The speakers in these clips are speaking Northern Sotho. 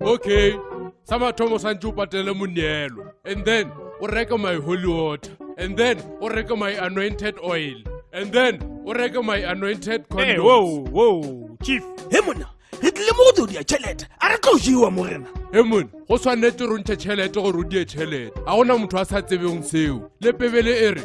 okay sa mathomo santse o patele moneelo and then o reke my holy water and then o reke my anointed oil and then o reke my anointed hey, whoa, whoa, chief he monna re tlile mo go tse o dia tšhelete a re tlo jewa mo rena he mone go tshwanetse rontšhe tšhelete gore o die tšhelete ga gona motho a sa tsebeng seo le pebele e re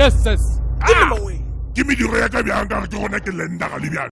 Yes, yes. Ah! Ke mediro ya ka bjang ka ke gona ke lenda ga le bjang.